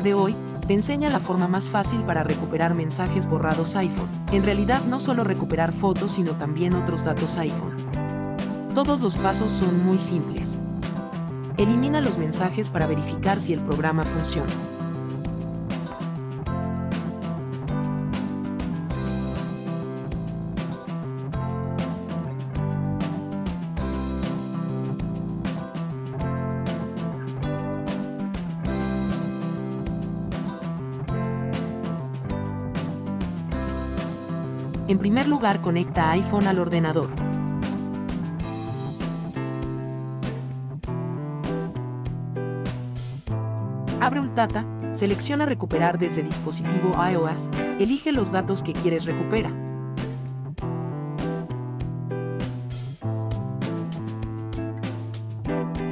de hoy, te enseña la forma más fácil para recuperar mensajes borrados iPhone. En realidad no solo recuperar fotos, sino también otros datos iPhone. Todos los pasos son muy simples. Elimina los mensajes para verificar si el programa funciona. En primer lugar, conecta iPhone al ordenador. Abre Ultata, selecciona Recuperar desde dispositivo iOS, elige los datos que quieres recuperar.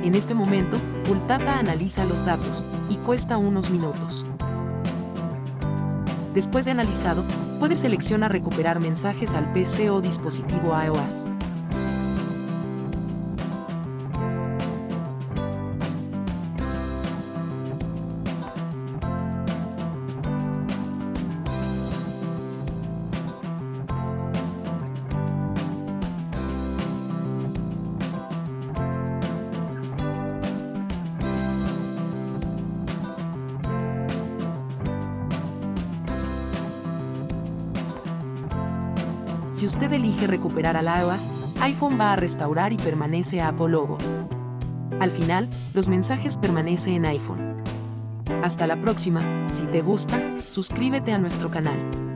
En este momento, Ultata analiza los datos, y cuesta unos minutos. Después de analizado, puedes seleccionar recuperar mensajes al PC o dispositivo iOS. Si usted elige recuperar al iOS, iPhone va a restaurar y permanece a Apple Logo. Al final, los mensajes permanecen en iPhone. Hasta la próxima, si te gusta, suscríbete a nuestro canal.